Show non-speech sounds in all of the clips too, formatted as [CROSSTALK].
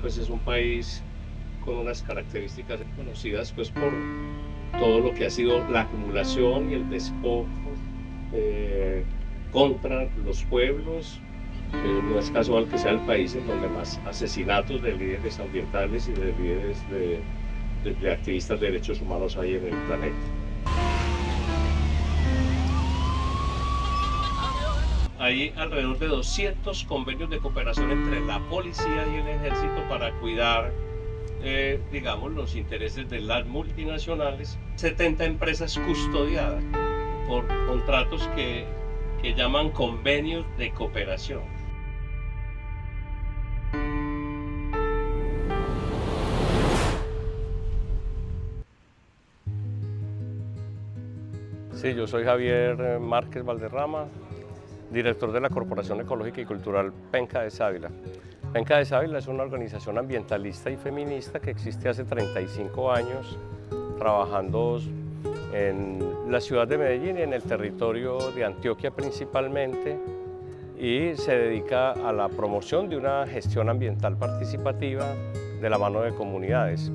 Pues es un país con unas características conocidas pues por todo lo que ha sido la acumulación y el despojo eh, contra los pueblos. Eh, no es casual que sea el país en donde más asesinatos de líderes ambientales y de líderes de, de activistas de derechos humanos hay en el planeta. Hay alrededor de 200 convenios de cooperación entre la policía y el ejército para cuidar, eh, digamos, los intereses de las multinacionales. 70 empresas custodiadas por contratos que, que llaman convenios de cooperación. Sí, yo soy Javier Márquez Valderrama, director de la Corporación Ecológica y Cultural Penca de Sávila. Penca de Sávila es una organización ambientalista y feminista que existe hace 35 años trabajando en la ciudad de Medellín y en el territorio de Antioquia principalmente y se dedica a la promoción de una gestión ambiental participativa de la mano de comunidades.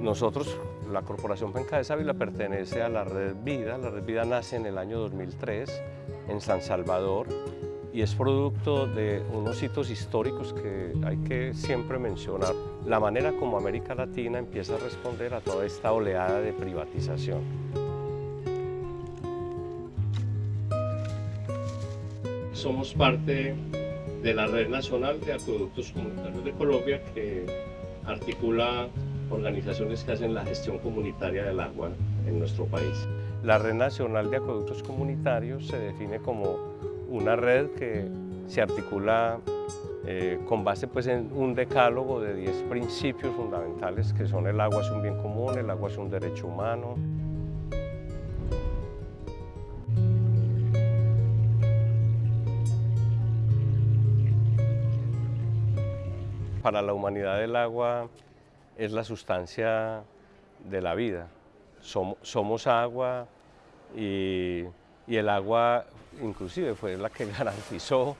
Nosotros, la Corporación Penca de Sávila pertenece a la Red Vida, la Red Vida nace en el año 2003 en San Salvador y es producto de unos hitos históricos que hay que siempre mencionar. La manera como América Latina empieza a responder a toda esta oleada de privatización. Somos parte de la Red Nacional de Acueductos Comunitarios de Colombia que articula organizaciones que hacen la gestión comunitaria del agua en nuestro país. La Red Nacional de Acueductos Comunitarios se define como una red que se articula eh, con base pues, en un decálogo de 10 principios fundamentales que son el agua es un bien común, el agua es un derecho humano, Para la humanidad el agua es la sustancia de la vida. somos agua, y, el agua inclusive fue la que [LAUGHS] garantizó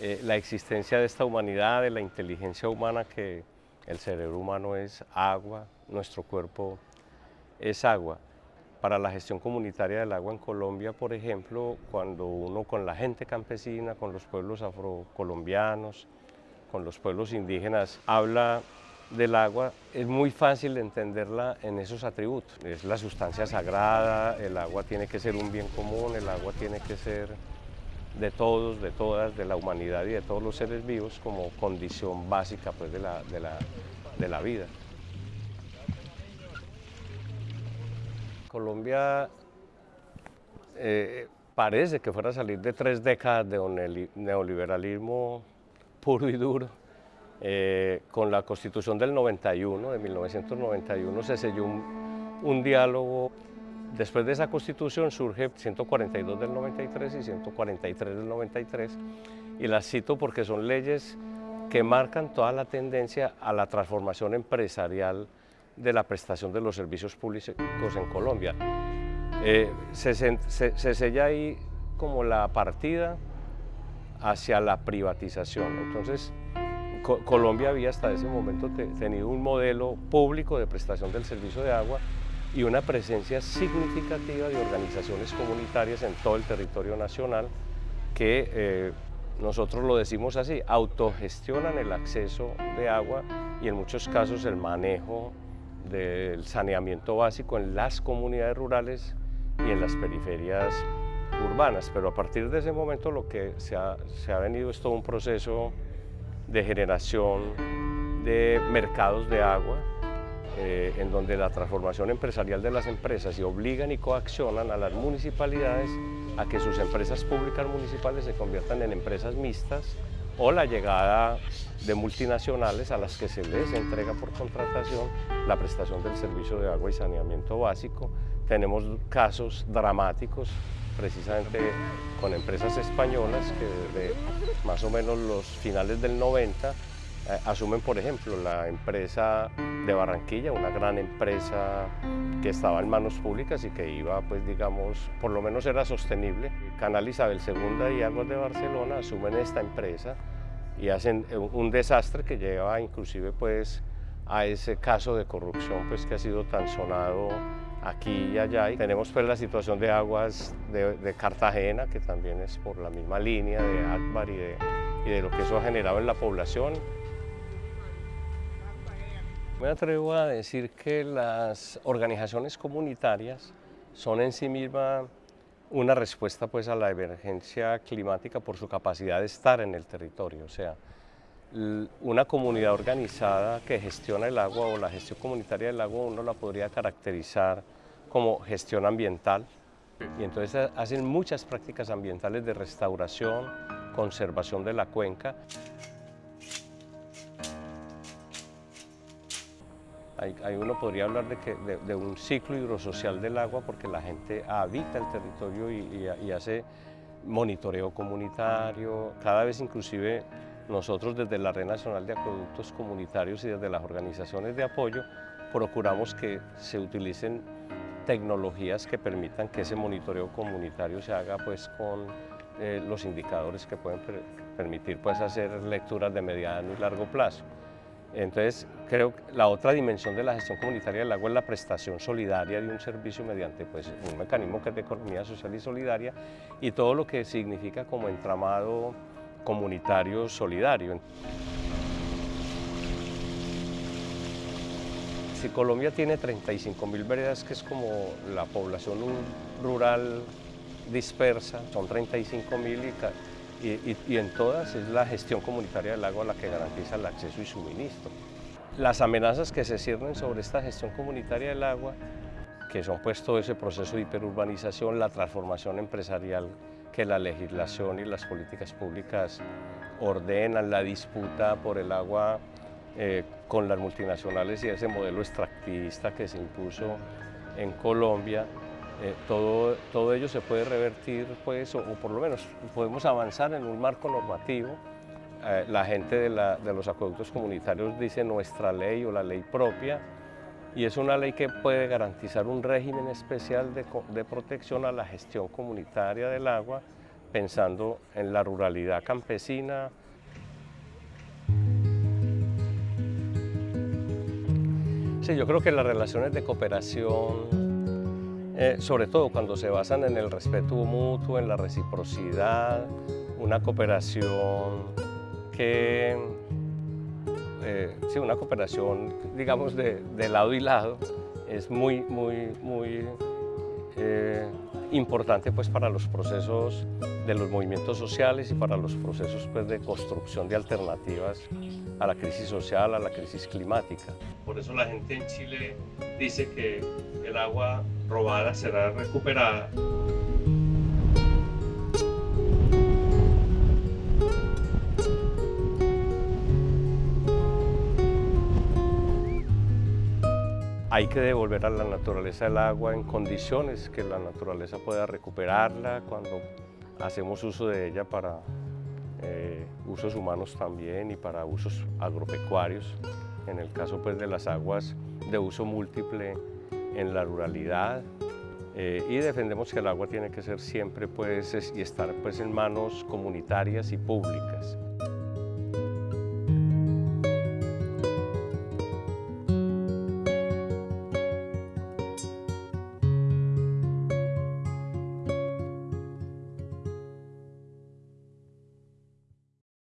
eh, la existencia de esta humanidad, de la inteligencia humana que el cerebro humano es agua, nuestro cuerpo es agua. Para la gestión comunitaria del agua en Colombia, por ejemplo, cuando uno con la gente campesina, con los pueblos afrocolombianos, con los pueblos indígenas, habla del agua es muy fácil entenderla en esos atributos. Es la sustancia sagrada, el agua tiene que ser un bien común, el agua tiene que ser de todos, de todas, de la humanidad y de todos los seres vivos como condición básica pues, de, la, de, la, vida. Colombia eh, parece que fuera a salir de tres décadas de neoliberalismo puro y duro, eh, con la Constitución del 91, de 1991, se selló un, diálogo. Después de esa Constitución surge 142 del 93 y 143 del 93, y las cito porque son leyes que marcan toda la tendencia a la transformación empresarial de la prestación de los servicios públicos en Colombia. Eh, se, se sella ahí como la partida hacia la privatización. Entonces, Colombia había hasta ese momento tenido un modelo público de prestación del servicio de agua y una presencia significativa de organizaciones comunitarias en todo el territorio nacional que eh, nosotros lo decimos así, autogestionan el acceso de agua y en muchos casos el manejo del saneamiento básico en las comunidades rurales y en las periferias urbanas. Pero a partir de ese momento lo que se ha, se ha venido es todo un proceso de generación de mercados de agua, eh, en donde la transformación empresarial de las empresas y obligan y coaccionan a las municipalidades a que sus empresas públicas municipales se conviertan en empresas mixtas o la llegada de multinacionales a las que se les entrega por contratación la prestación del servicio de agua y saneamiento básico. Tenemos casos dramáticos precisamente con empresas españolas que más o menos los finales del 90 eh, asumen, por ejemplo, la empresa de Barranquilla, una gran empresa que estaba en manos públicas y que iba, pues digamos, por lo menos era sostenible. Canal Isabel II y Aguas de Barcelona asumen esta empresa y hacen un desastre que lleva inclusive pues a ese caso de corrupción pues que ha sido tan sonado aquí y allá. Y tenemos pues la situación de aguas de, Cartagena, que también es por la misma línea de Akbar y de, lo que eso ha generado en la población. Me atrevo a decir que las organizaciones comunitarias son en sí mismas una respuesta pues a la emergencia climática por su capacidad de estar en el territorio, o sea, una comunidad organizada que gestiona el agua o la gestión comunitaria del agua uno la podría caracterizar como gestión ambiental y entonces hacen muchas prácticas ambientales de restauración, conservación de la cuenca. Ahí, uno podría hablar de, que, de, un ciclo hidrosocial del agua porque la gente habita el territorio y, y hace monitoreo comunitario, cada vez inclusive nosotros desde la Red Nacional de Acueductos Comunitarios y desde las organizaciones de apoyo procuramos que se utilicen tecnologías que permitan que ese monitoreo comunitario se haga pues con eh, los indicadores que pueden permitir pues hacer lecturas de mediano y largo plazo. Entonces, creo que la otra dimensión de la gestión comunitaria del agua es la prestación solidaria de un servicio mediante pues, un mecanismo que es de economía social y solidaria y todo lo que significa como entramado comunitario solidario. Si Colombia tiene 35 mil veredas, que es como la población rural dispersa, son 35 mil y, y, en todas es la gestión comunitaria del agua la que garantiza el acceso y suministro. Las amenazas que se ciernen sobre esta gestión comunitaria del agua, que son pues todo ese proceso de hiperurbanización, la transformación empresarial que la legislación y las políticas públicas ordenan la disputa por el agua eh, con las multinacionales y ese modelo extractivista que se impuso en Colombia, eh, todo, todo ello se puede revertir, pues, o, por lo menos podemos avanzar en un marco normativo. Eh, la gente de, de los acueductos comunitarios dice nuestra ley o la ley propia, y es una ley que puede garantizar un régimen especial de, protección a la gestión comunitaria del agua, pensando en la ruralidad campesina. Sí, yo creo que las relaciones de cooperación, eh, sobre todo cuando se basan en el respeto mutuo, en la reciprocidad, una cooperación que eh, sí, una cooperación, digamos, de, lado y lado, es muy, muy, muy eh, importante pues, para los procesos de los movimientos sociales y para los procesos pues, de construcción de alternativas a la crisis social, a la crisis climática. Por eso la gente en Chile dice que el agua robada será recuperada Hay que devolver a la naturaleza el agua en condiciones que la naturaleza pueda recuperarla cuando hacemos uso de ella para eh, usos humanos también y para usos agropecuarios. En el caso pues, de las aguas de uso múltiple en la ruralidad, eh, y defendemos que el agua tiene que ser siempre pues, y estar pues, en manos comunitarias y públicas.